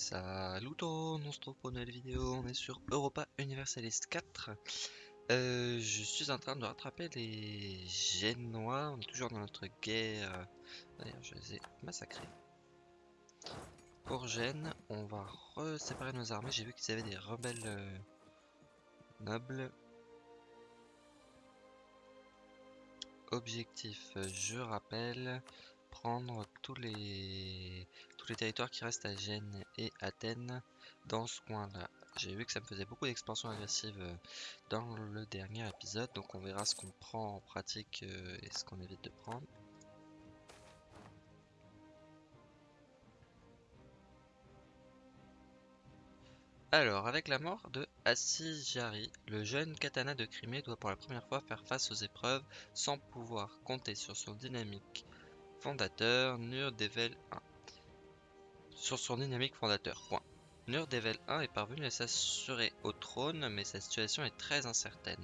Salut on se trouve pour une nouvelle vidéo, on est sur Europa Universalist 4 euh, Je suis en train de rattraper les Génois, on est toujours dans notre guerre. D'ailleurs je les ai massacrés. Pour Gênes, on va séparer nos armées, j'ai vu qu'ils avaient des rebelles euh, nobles. Objectif, je rappelle, prendre tous les les territoires qui restent à Gênes et Athènes dans ce coin-là. J'ai vu que ça me faisait beaucoup d'expansion agressive euh, dans le dernier épisode, donc on verra ce qu'on prend en pratique euh, et ce qu'on évite de prendre. Alors, avec la mort de Assijari, le jeune katana de Crimée doit pour la première fois faire face aux épreuves sans pouvoir compter sur son dynamique fondateur, Nurdevel 1. Sur son dynamique fondateur, point. Nurdevel 1 est parvenu à s'assurer au trône, mais sa situation est très incertaine.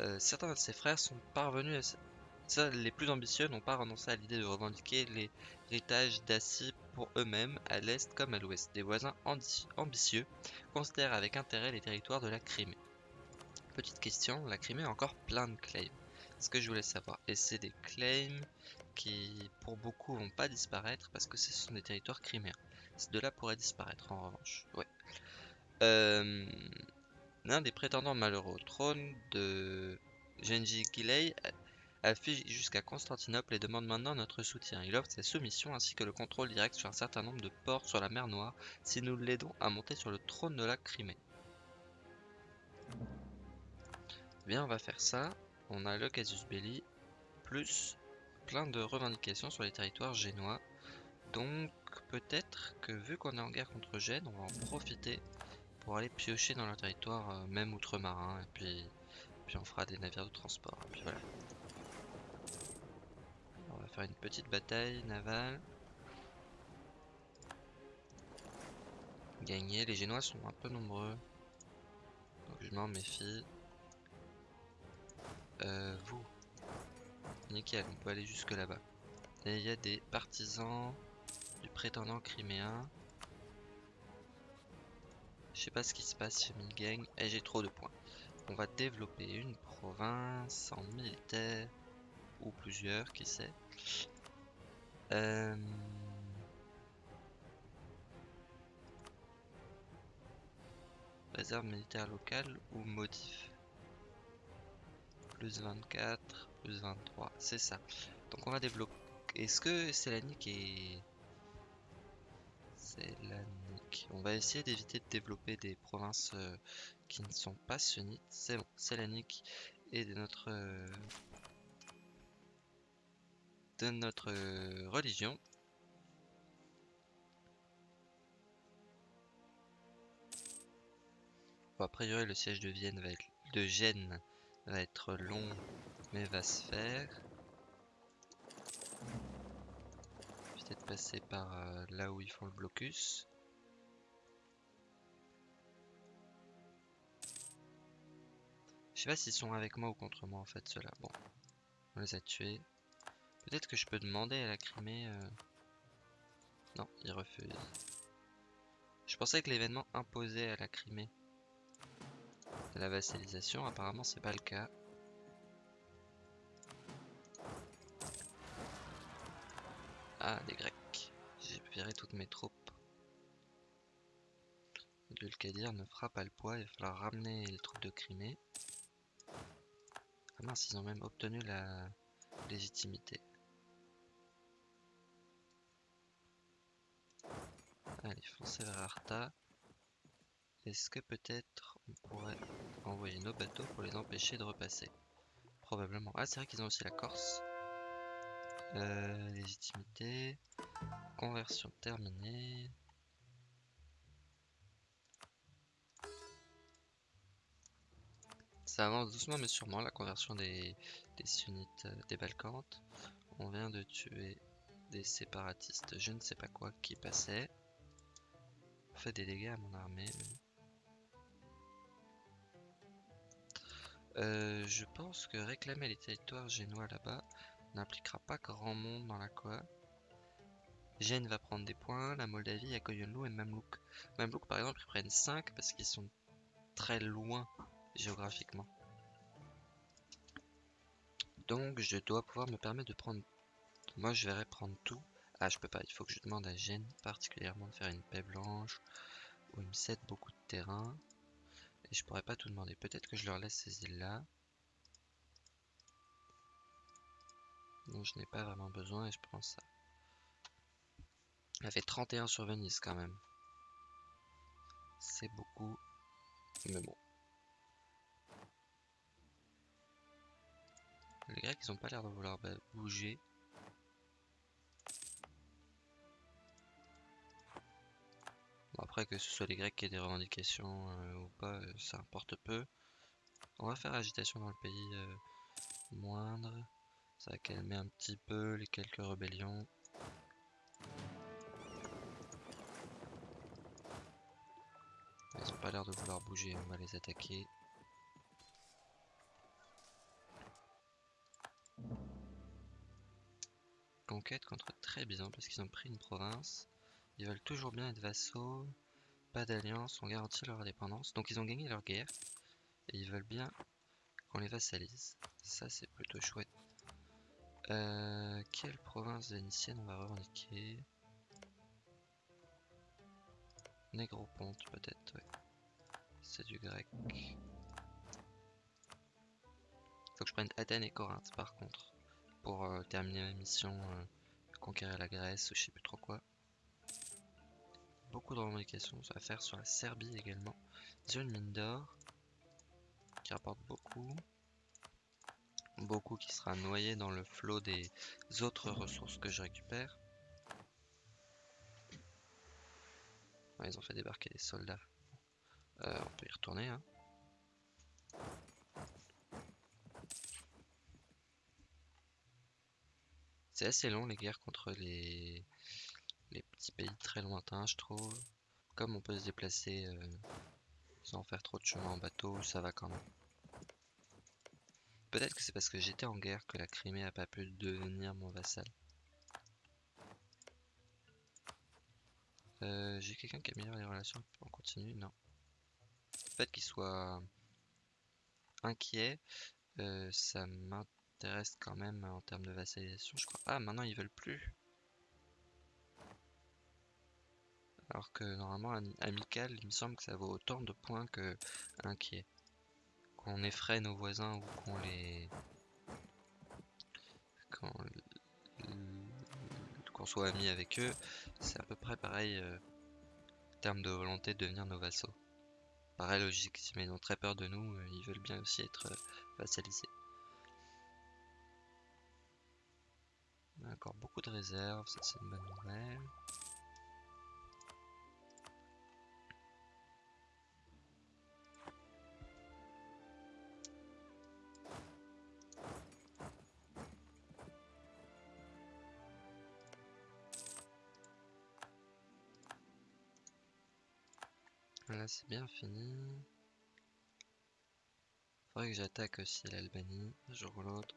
Euh, certains de ses frères sont parvenus à... les plus ambitieux n'ont pas renoncé à l'idée de revendiquer l'héritage d'Assi pour eux-mêmes, à l'est comme à l'ouest. Des voisins ambitieux considèrent avec intérêt les territoires de la Crimée. Petite question, la Crimée a encore plein de claims. Ce que je voulais savoir, et c'est des claims qui pour beaucoup vont pas disparaître parce que ce sont des territoires criméens. Ces deux-là pourraient disparaître en revanche. Ouais. Euh, l'un des prétendants malheureux au trône de Genji Gilei affiche jusqu'à Constantinople et demande maintenant notre soutien. Il offre sa soumission ainsi que le contrôle direct sur un certain nombre de ports sur la mer Noire si nous l'aidons à monter sur le trône de la Crimée. Bien, on va faire ça. On a le casus belli plus plein de revendications sur les territoires génois. Donc peut-être que vu qu'on est en guerre contre Gênes, on va en profiter pour aller piocher dans le territoire, euh, même outre-marin, et puis, puis on fera des navires de transport. On va faire une petite bataille navale. Gagner, les Génois sont un peu nombreux. Donc je m'en méfie. Euh, vous, Nickel, on peut aller jusque là-bas. Et il y a des partisans du prétendant criméen. Je sais pas ce qui se passe chez Milgang. Et j'ai trop de points. On va développer une province en militaire. Ou plusieurs, qui sait. Euh... Réserve militaire locale ou modif Plus 24 plus 23, c'est ça. Donc on va débloquer. Est-ce que c'est la nique nique. On va essayer d'éviter de développer des provinces euh, qui ne sont pas sunnites. C'est bon, et de notre... Euh, de notre euh, religion. A priori le siège de Vienne va être... de Gênes va être long mais va se faire. Peut-être passer par euh, là où ils font le blocus. Je sais pas s'ils sont avec moi ou contre moi en fait ceux-là. Bon, on les a tués. Peut-être que je peux demander à la Crimée. Euh, non, ils refusent. Je pensais que l'événement imposait à la Crimée la vassalisation. Apparemment, c'est pas le cas. Ah, des Grecs. J'ai viré toutes mes troupes. Dulcadir ne fera pas le poids, il va falloir ramener les troupes de Crimée. Ah mince, ils ont même obtenu la légitimité. Allez, foncez vers Arta. Est-ce que peut-être on pourrait envoyer nos bateaux pour les empêcher de repasser? Probablement. Ah, c'est vrai qu'ils ont aussi la Corse. Euh, légitimité. Conversion terminée. Ça avance doucement mais sûrement la conversion des, sunnites euh, des Balkans. On vient de tuer des séparatistes, je ne sais pas quoi, qui passaient. On fait des dégâts à mon armée. Euh, je pense que réclamer les territoires génois là-bas n'impliquera pas grand monde dans la quoi. Gênes va prendre des points, la Moldavie, Akoyunlu et Mamluk. Mamluk par exemple ils prennent 5 parce qu'ils sont très loin géographiquement. Donc je dois pouvoir me permettre de prendre... Moi je verrais prendre tout. Ah je peux pas, il faut que je demande à Gênes particulièrement de faire une paix blanche. Où il me cède beaucoup de terrain. Et je pourrais pas tout demander. Peut-être que je leur laisse ces îles là. Donc je n'ai pas vraiment besoin et je prends ça. Elle fait 31 sur Venise quand même. C'est beaucoup. Mais bon. Les Grecs, ils ont pas l'air de vouloir bouger. Bon, après, que ce soit les Grecs qui aient des revendications euh, ou pas, euh, ça importe peu. On va faire agitation dans le pays euh, moindre. Ça va calmer un petit peu les quelques rébellions. Ils ont pas l'air de vouloir bouger, on va les attaquer. Conquête contre très bien parce qu'ils ont pris une province. Ils veulent toujours bien être vassaux. Pas d'alliance, on garantit leur indépendance. Donc ils ont gagné leur guerre. Et ils veulent bien qu'on les vassalise. Ça c'est plutôt chouette. Euh, quelle province vénitienne on va revendiquer? Négroponte peut-être. C'est du grec. Faut que je prenne Athènes et Corinthe par contre. Pour euh, terminer ma mission, euh, conquérir la Grèce ou je sais plus trop quoi. Beaucoup de revendications à faire sur la Serbie également. Zone mine d'or. Qui rapporte beaucoup. Beaucoup qui sera noyé dans le flot des autres ressources que je récupère. ils ont fait débarquer des soldats. Euh, on peut y retourner. Hein. C'est assez long les guerres contre les... les petits pays très lointains, je trouve. Comme on peut se déplacer euh, sans faire trop de chemin en bateau, ça va quand même. Peut-être que c'est parce que j'étais en guerre que la Crimée a pas pu devenir mon vassal. Euh, j'ai quelqu'un qui améliore les relations en continu Non. Le fait qu'il soit inquiet, euh, ça m'intéresse quand même en termes de vassalisation, je crois. Ah, maintenant ils veulent plus. Alors que normalement, amical, il me semble que ça vaut autant de points que inquiet. Qu'on effraie nos voisins ou qu'on les... qu'on soit amis avec eux, c'est à peu près pareil euh, en termes de volonté de devenir nos vassaux. Pareil logique, si ils ont très peur de nous, euh, ils veulent bien aussi être euh, vassalisés. Encore beaucoup de réserves, ça c'est une bonne nouvelle. Là c'est bien fini. Faudrait que j'attaque aussi l'Albanie, un jour ou l'autre.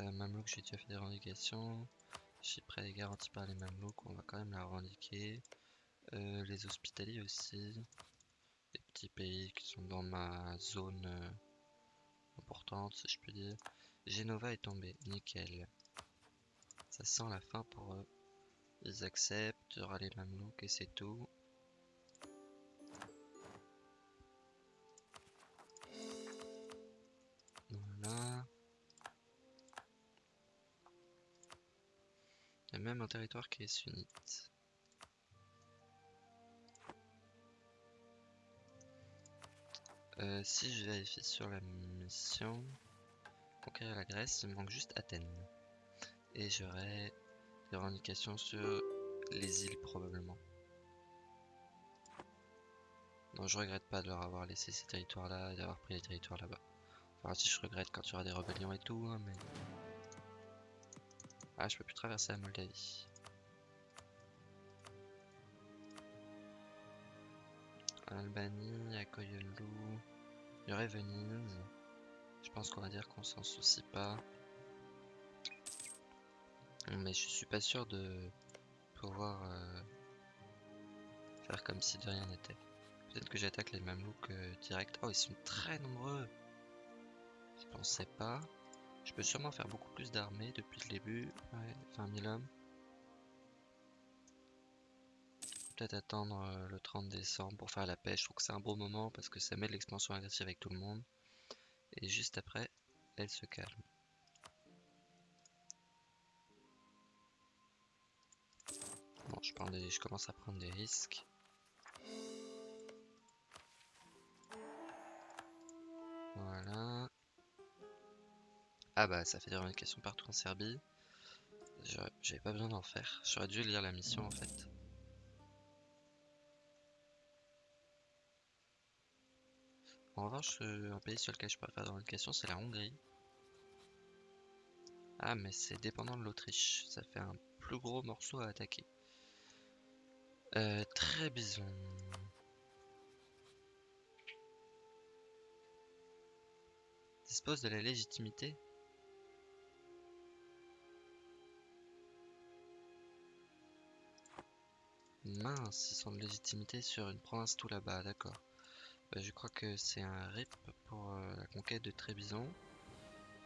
Euh, Mamelouk, j'ai déjà fait des revendications. Chypre est garantie par les Mamelouks, on va quand même la revendiquer. Euh, les Hospitaliers aussi. Les petits pays qui sont dans ma zone euh, importante, si je peux dire. Genova est tombé, nickel. Ça sent la fin pour eux. Ils acceptent, il y aura les Mamelouks et c'est tout. Territoire qui est sunnite. Euh, si je vérifie sur la mission, conquérir la Grèce, il me manque juste Athènes. Et j'aurai des revendications sur les îles probablement. Non, je regrette pas de leur avoir laissé ces territoires là et d'avoir pris les territoires là-bas. Enfin, si je regrette quand il y aura des rébellions et tout, hein, mais... Ah, je peux plus traverser la Moldavie. Albanie, Akoyelou, il y aurait Venise. Je pense qu'on va dire qu'on s'en soucie pas. Mais je suis pas sûr de pouvoir euh, faire comme si de rien n'était. Peut-être que j'attaque les mamelouks euh, direct. Oh, ils sont très nombreux. Je pensais pas. Je peux sûrement faire beaucoup plus d'armées depuis le début. Ouais, 20 000 hommes. Peut-être attendre euh, le 30 décembre pour faire la pêche. Je trouve que c'est un beau moment parce que ça met l'expansion agressive avec tout le monde. Et juste après, elle se calme. Bon, je, prends des... je commence à prendre des risques. Voilà. Ah bah ça fait des revendications partout en Serbie. J'avais pas besoin d'en faire. J'aurais dû lire la mission en fait. En revanche, euh, un pays sur lequel je pourrais faire des revendications, c'est la Hongrie. Ah mais c'est dépendant de l'Autriche. Ça fait un plus gros morceau à attaquer. Euh, très bison. Dispose de la légitimité Mince, ils sont de légitimité sur une province tout là-bas, d'accord. Bah, je crois que c'est un RIP pour euh, la conquête de Trébizon.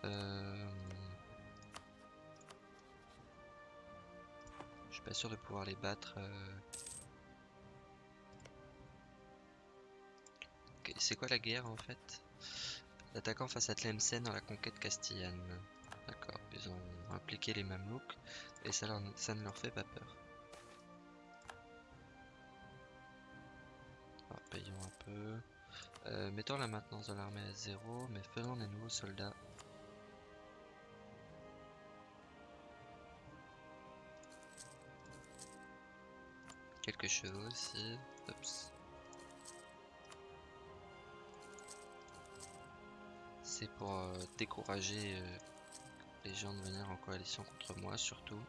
Euh... Je suis pas sûr de pouvoir les battre. Euh... C'est quoi la guerre en fait? L'attaquant face à Tlemcen dans la conquête castillane. D'accord, ils ont impliqué les Mamelouks et ça, ça ne leur fait pas peur. Un peu. Euh, mettons la maintenance de l'armée à zéro, mais faisons des nouveaux soldats. Quelques chevaux aussi. C'est pour euh, décourager euh, les gens de venir en coalition contre moi surtout.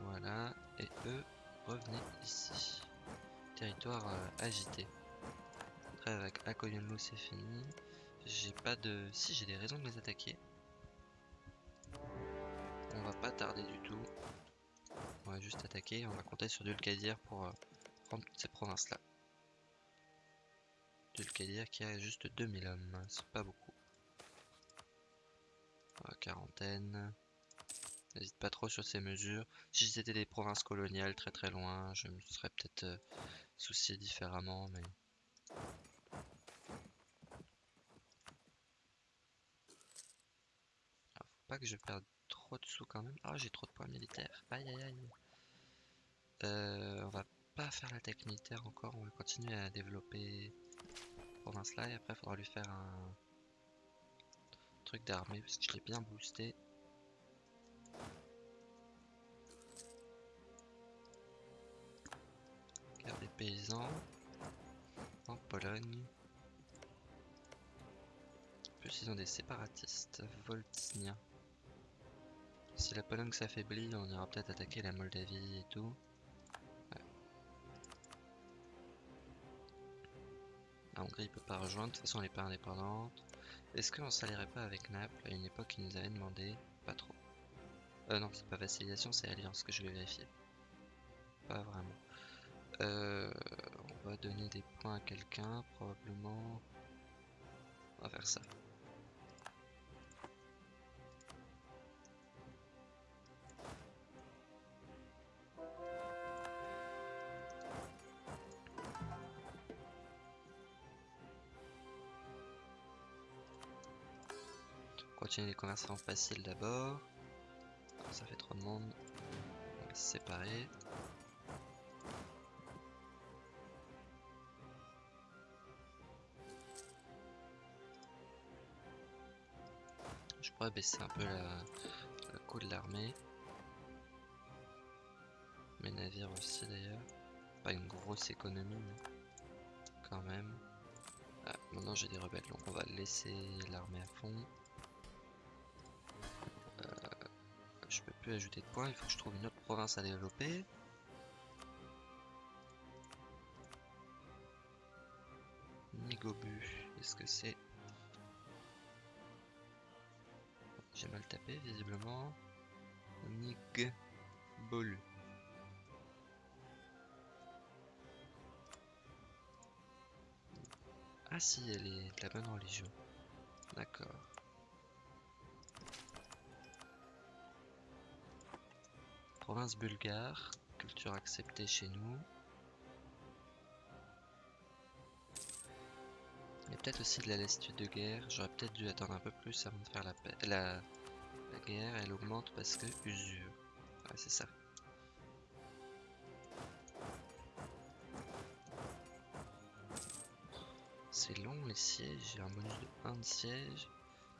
Voilà, et eux, revenez ici. Territoire euh, agité. Après avec Akoyunlu c'est fini. J'ai pas de... Si j'ai des raisons de les attaquer. On va pas tarder du tout. On va juste attaquer. On va compter sur Dulkadir pour euh, prendre toutes ces provinces là. Dulkadir qui a juste 2000 hommes. C'est pas beaucoup. quarantaine. N'hésite pas trop sur ces mesures. Si c'était des provinces coloniales très très loin, je me serais peut-être soucié différemment, mais... faut pas que je perde trop de sous quand même. Ah, j'ai trop de points militaires. Aïe aïe aïe. Euh, on va pas faire la tech militaire encore, on va continuer à développer province là et après faudra lui faire un truc d'armée parce que je l'ai bien boosté. Des paysans en Pologne. Plus, ils ont des séparatistes voltiniens. Si la Pologne s'affaiblit, on ira peut-être attaquer la Moldavie et tout. La Hongrie peut pas rejoindre, de toute façon elle est pas indépendante. Est-ce qu'on s'allierait pas avec Naples? À une époque, ils nous avaient demandé. Pas trop. Euh non, c'est pas vassalisation, c'est alliance que je vais vérifier. Pas vraiment. Euh, on va donner des points à quelqu'un, probablement. On va faire ça. Continuer les conversations faciles d'abord. Ça fait trop de monde. On va se séparer. Pourrais baisser un peu la, le coût de l'armée. Mes navires aussi d'ailleurs. Pas une grosse économie, mais quand même. Ah, maintenant j'ai des rebelles, donc on va laisser l'armée à fond. Euh, je peux plus ajouter de points, il faut que je trouve une autre province à développer. Nigobu, est-ce que c'est J'ai mal tapé visiblement. Nig. Bolu. Ah si, elle est de la bonne religion. D'accord. Province bulgare, culture acceptée chez nous. A peut-être aussi de la lassitude de guerre. J'aurais peut-être dû attendre un peu plus avant de faire la, paix. la, guerre. Elle augmente parce que usure. Ouais, c'est ça. C'est long les sièges. J'ai un bonus de 1 de siège.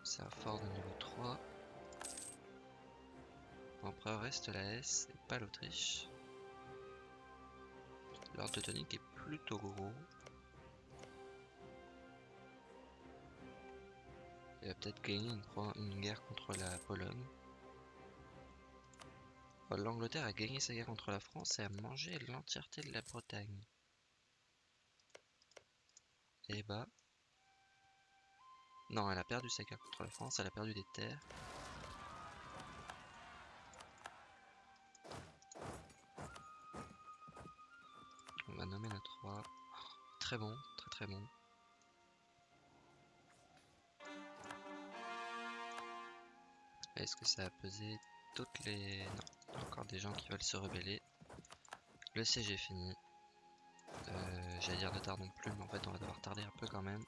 C'est un fort de niveau 3. L'empereur reste la S et pas l'Autriche. L'ordre teutonique est plutôt gros. Il va peut-être gagner une, guerre contre la Pologne. L'Angleterre a gagné sa guerre contre la France et a mangé l'entièreté de la Bretagne. Et bah... Non, elle a perdu sa guerre contre la France, elle a perdu des terres. On va nommer notre roi. Très bon, très très bon. Est-ce que ça a pesé toutes les... Non, encore des gens qui veulent se rebeller. Le siège est fini. Euh, j'allais dire ne tardons plus, mais en fait on va devoir tarder un peu quand même.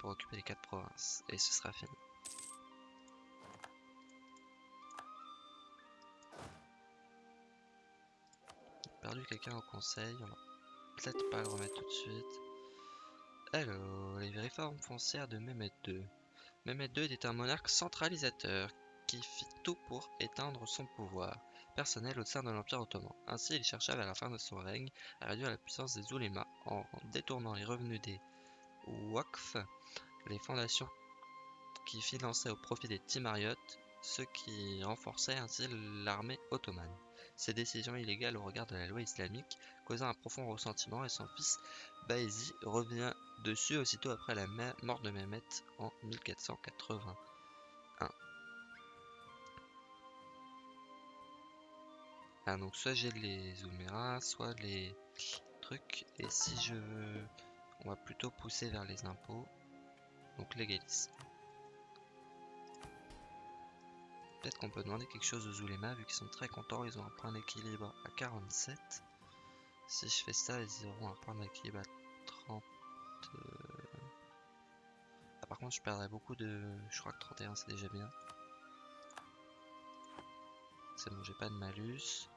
Pour occuper les 4 provinces. Et ce sera fini. perdu quelqu'un au conseil, on va peut-être pas le remettre tout de suite. Hello, les réformes foncières de Mehmet 2. Mehmed II était un monarque centralisateur qui fit tout pour éteindre son pouvoir personnel au sein de l'Empire ottoman. Ainsi, il chercha vers la fin de son règne à réduire la puissance des oulémas en détournant les revenus des waqf, les fondations qui finançaient au profit des timariotes, ce qui renforçait ainsi l'armée ottomane. Ces décisions illégales au regard de la loi islamique un profond ressentiment et son fils Baezi revient dessus aussitôt après la mort de Mehmet en 1481. Ah donc soit j'ai les Ouméras, soit les trucs, et si je veux, on va plutôt pousser vers les impôts, donc légalisme. Peut-être qu'on peut demander quelque chose aux Zulema, vu qu'ils sont très contents, ils ont un point d'équilibre à 47. Si je fais ça, ils auront un point d'équilibre à 30... Euh. Ah, par contre, je perdrais beaucoup de... Je crois que 31, c'est déjà bien. C'est bon, j'ai pas de malus.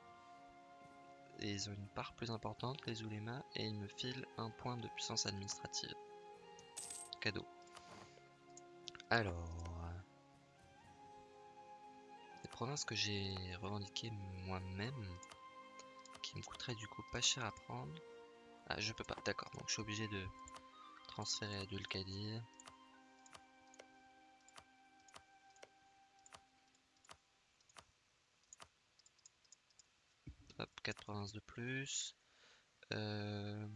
Et ils ont une part plus importante, les Zulema, et ils me filent un point de puissance administrative. Cadeau. Alors province que j'ai revendiqué moi-même, me coûterait du coup pas cher à prendre. Ah, je peux pas, d'accord, donc je suis obligé de transférer à Dulkadir. Hop, 4 provinces de plus. Euh,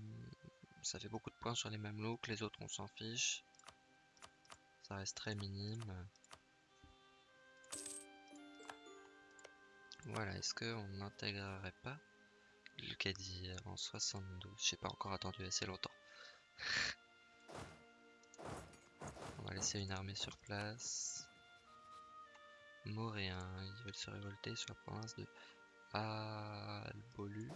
ça fait beaucoup de points sur les mêmes looks, les autres on s'en fiche. Ça reste très minime. Voilà, est-ce qu'on n'intégrerait pas le caddie en 72 J'ai pas encore attendu assez longtemps. On va laisser une armée sur place. Moréens, ils veulent se révolter sur la province de Albolu.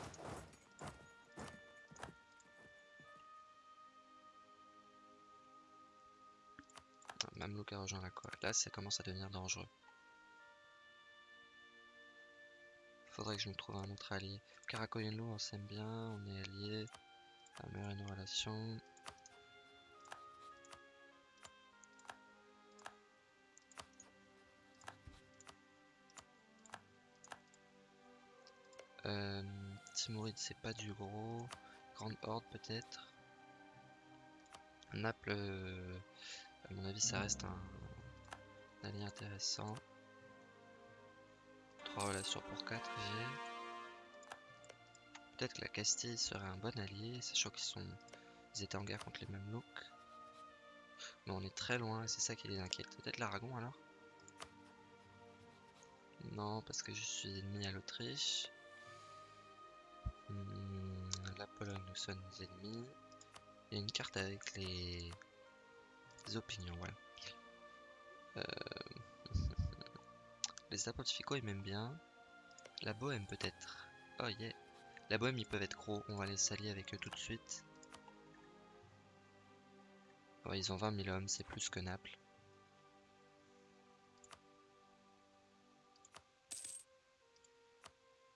Mamelouk a rejoint la quoi Là, ça commence à devenir dangereux. Faudrait que je me trouve un autre allié. Karakoyenlo, on s'aime bien, on est alliés. Améliorer nos relations. Euh, c'est pas du gros. Grande Horde, peut-être. Naples, euh, à mon avis, ça reste un allié intéressant relations pour 4 G. Peut-être que la Castille serait un bon allié, sachant qu'ils sont. Ils étaient en guerre contre les mêmes looks. Mais on est très loin, c'est ça qui les inquiète. Peut-être l'Aragon alors? Non, parce que je suis ennemi à l'Autriche. Hmm, la Pologne, nous sommes ennemis. Il y a une carte avec les, opinions, voilà. Euh, les apontificaux ils m'aiment bien. La Bohème peut-être. Oh yeah. La Bohème ils peuvent être gros, on va les s'allier avec eux tout de suite. Ils ont 20 000 hommes, c'est plus que Naples.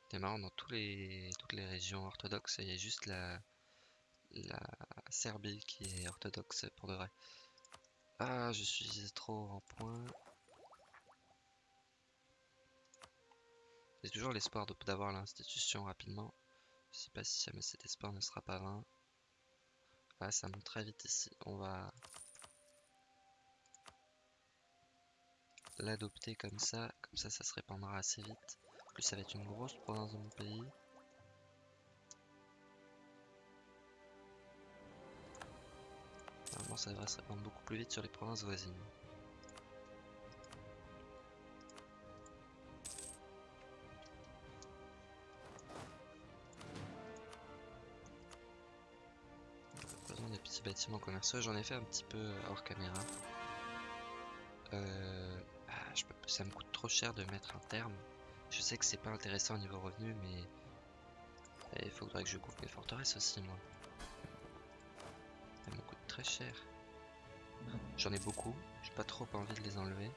C'est marrant, dans tous les, toutes les régions orthodoxes, il y a juste la, la Serbie qui est orthodoxe pour de vrai. Ah, je suis trop en point. J'ai toujours l'espoir d'avoir l'institution rapidement. Je sais pas si jamais cet espoir ne sera pas vain. Ça monte très vite ici. On va l'adopter comme ça. Comme ça, ça se répandra assez vite plus ça va être une grosse province de mon pays. Normalement ça devrait se répandre beaucoup plus vite sur les provinces voisines. Bâtiments commerciaux, j'en ai fait un petit peu hors caméra. Euh, ah, ça me coûte trop cher de mettre un terme je sais que c'est pas intéressant au niveau revenu, mais il faudrait que je couvre mes forteresses aussi, moi. Ça me coûte très cher. J'en ai beaucoup, j'ai pas trop envie de les enlever.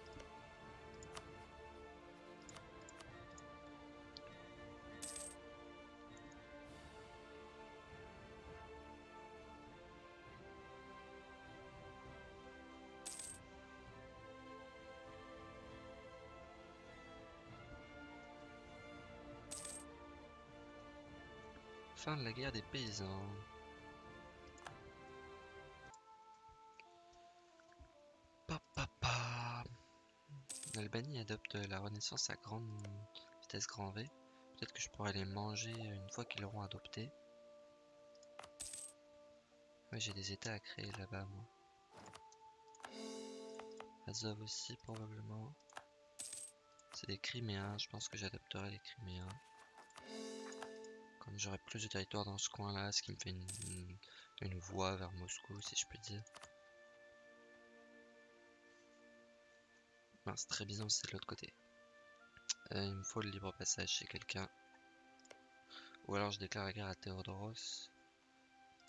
Fin de la guerre des paysans. Papa. L'Albanie adopte la renaissance à grande vitesse grand V. Peut-être que je pourrais les manger une fois qu'ils l'auront adopté. J'ai des états à créer là-bas, moi. Azov aussi, probablement. C'est des Criméens, je pense que j'adopterai les Criméens. Comme j'aurai plus de territoire dans ce coin là, ce qui me fait une, voie vers Moscou si je puis dire. c'est très bizarre, c'est de l'autre côté. Euh, il me faut le libre passage chez quelqu'un. Ou alors je déclare la guerre à Théodoros.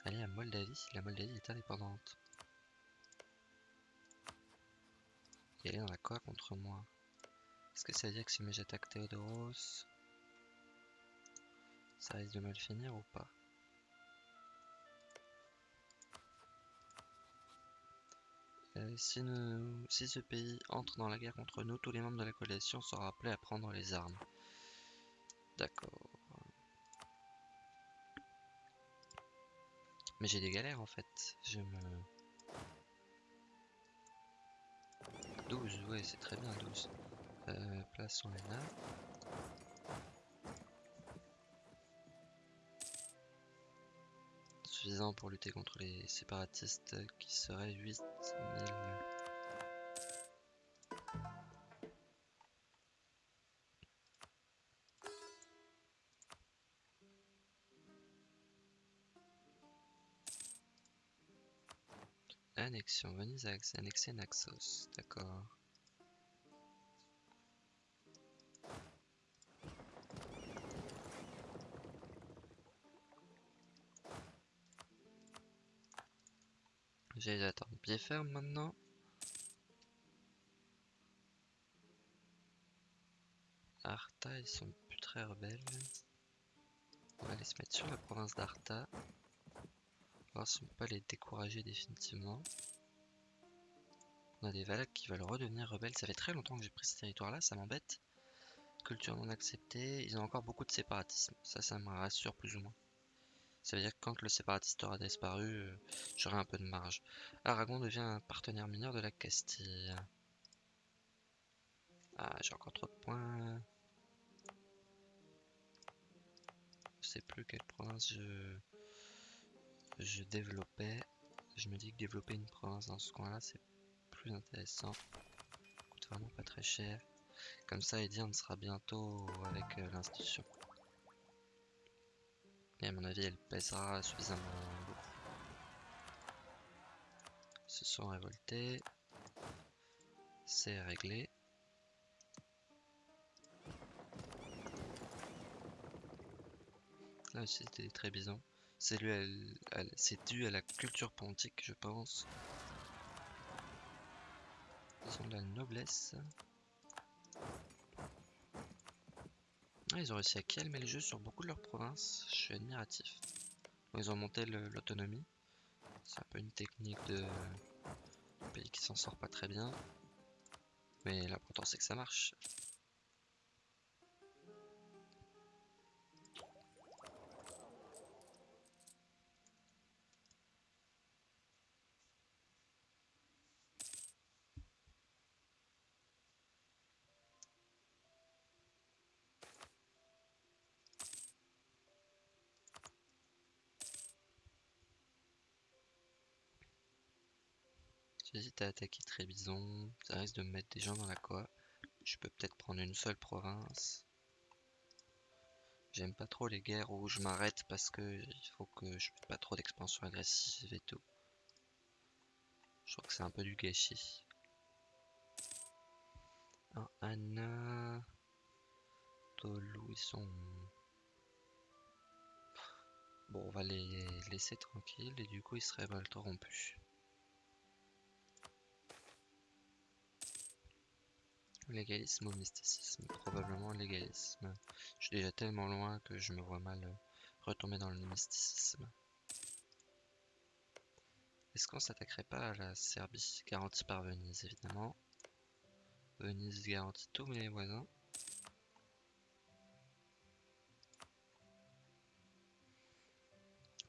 Allez à Moldavie, la Moldavie est indépendante. Et elle est dans la quoi contre moi Est-ce que ça veut dire que si j'attaque Théodoros, ça risque de mal finir ou pas euh, si, si ce pays entre dans la guerre contre nous, tous les membres de la coalition seront appelés à prendre les armes. D'accord. Mais j'ai des galères en fait. Je me... 12, ouais c'est très bien 12. Euh, plaçons les là. Suffisant pour lutter contre les séparatistes qui seraient 8000. Annexion, Venise a annexé Naxos, d'accord. J'ai attendre pied ferme maintenant. Arta, ils sont plus très rebelles. On va aller se mettre sur la province d'Arta. Voir si on peut pas les décourager définitivement. On a des Valaques qui veulent redevenir rebelles. Ça fait très longtemps que j'ai pris ce territoire là, ça m'embête. Culture non acceptée. Ils ont encore beaucoup de séparatisme. Ça, ça me rassure plus ou moins. Ça veut dire que quand le séparatiste aura disparu, euh, j'aurai un peu de marge. Aragon devient un partenaire mineur de la Castille. Ah, j'ai encore trop de points. Je sais plus quelle province je, développais. Je me dis que développer une province dans ce coin-là, c'est plus intéressant. Ça coûte vraiment pas très cher. Comme ça, Edirne sera bientôt avec euh, l'institution. Et à mon avis, elle pèsera suffisamment. Ils se sont révoltés. C'est réglé. Là aussi, c'était très bizarre. C'est dû à la culture pontique, je pense. Ils ont de la noblesse. Ah, ils ont réussi à calmer le jeu sur beaucoup de leurs provinces. Je suis admiratif. ils ont monté l'autonomie. C'est un peu une technique de pays qui s'en sort pas très bien. Mais l'important c'est que ça marche. À attaquer Trébizon, ça risque de me mettre des gens dans la quoi. Je peux peut-être prendre une seule province. J'aime pas trop les guerres où je m'arrête parce que il faut que je fais pas trop d'expansion agressive et tout. Je trouve que c'est un peu du gâchis. Anna. Sont. Bon, on va les laisser tranquilles et du coup ils se révolteront plus. Légalisme ou mysticisme Probablement légalisme. Je suis déjà tellement loin que je me vois mal euh, retomber dans le mysticisme. Est-ce qu'on s'attaquerait pas à la Serbie? Garantie par Venise, évidemment. Venise garantit tous mes voisins.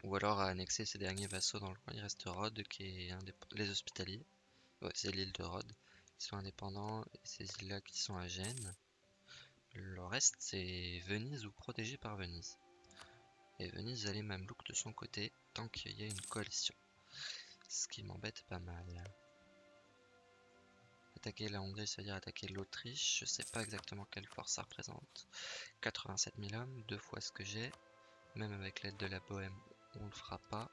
Ou alors à annexer ces derniers vassaux dans le coin. Il reste Rhodes qui est un des les hospitaliers. Ouais, c'est l'île de Rhodes sont indépendants et ces îles-là qui sont à Gênes. Le reste, c'est Venise ou protégé par Venise. Et Venise a les Mamelouks de son côté tant qu'il y a une coalition. Ce qui m'embête pas mal. Attaquer la Hongrie, ça veut dire attaquer l'Autriche. Je sais pas exactement quelle force ça représente. 87 000 hommes, deux fois ce que j'ai. Même avec l'aide de la Bohème, on le fera pas.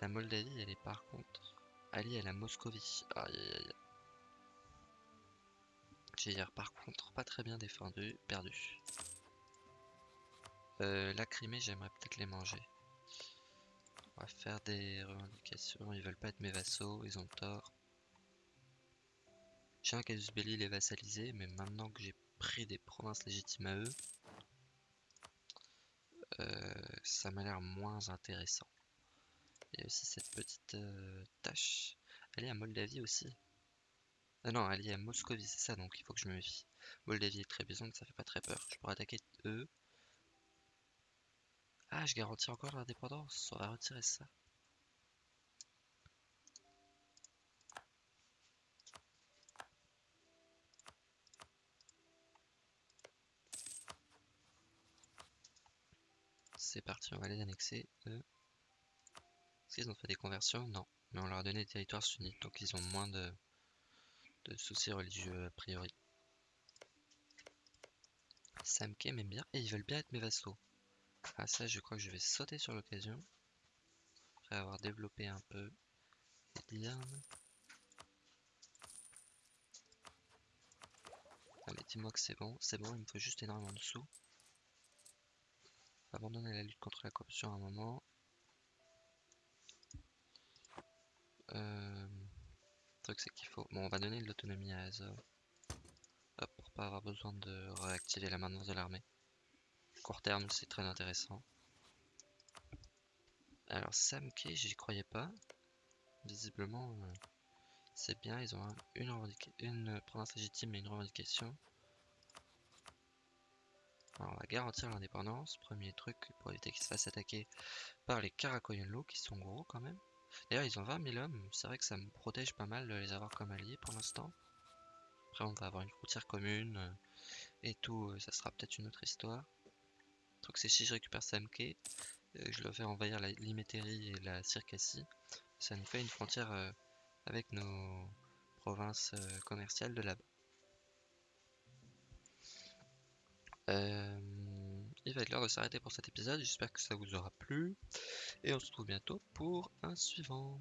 La Moldavie, elle est par contre alliée à la Moscovie. Aïe aïe aïe. Hier par contre pas très bien défendu, perdu. Euh, la Crimée, j'aimerais peut-être les manger. On va faire des revendications, ils veulent pas être mes vassaux, ils ont tort. J'ai un casus belli les vassaliser, mais maintenant que j'ai pris des provinces légitimes à eux, euh, ça m'a l'air moins intéressant. Il y a aussi cette petite euh, tâche. Elle est à Moldavie aussi. Ah non, est à Moscovie, c'est ça, donc il faut que je me méfie. Moldavie est très donc ça fait pas très peur. Je pourrais attaquer eux. Ah, je garantis encore l'indépendance. On va retirer ça. C'est parti, on va les annexer, eux. Est-ce qu'ils ont fait des conversions? Non. Mais on leur a donné des territoires sunnites, donc ils ont moins de de soucis religieux a priori. Samke m'aime bien et ils veulent bien être mes vassaux. Ah ça je crois que je vais sauter sur l'occasion. Après avoir développé un peu les Allez dis-moi que c'est bon, c'est bon, il me faut juste énormément de sous. Abandonner la lutte contre la corruption à un moment. Euh truc c'est qu'il faut... Bon on va donner de l'autonomie à Azov. Pour pas avoir besoin de réactiver la maintenance de l'armée. Court terme c'est très intéressant. Alors Samke j'y croyais pas. Visiblement euh, c'est bien, ils ont une, une province légitime et une revendication. Alors on va garantir l'indépendance, premier truc pour éviter qu'ils se fassent attaquer par les Karakoyunlu qui sont gros quand même. D'ailleurs, ils ont 20 000 hommes. C'est vrai que ça me protège pas mal de les avoir comme alliés pour l'instant. Après, on va avoir une frontière commune euh, et tout. Euh, ça sera peut-être une autre histoire. Le truc, c'est si je récupère Samke, euh, je le fais envahir la Limétérie et la Circassie. Ça nous fait une frontière avec nos provinces commerciales de là-bas. Euh, il va être l'heure de s'arrêter pour cet épisode. J'espère que ça vous aura plu. Et on se retrouve bientôt pour un suivant.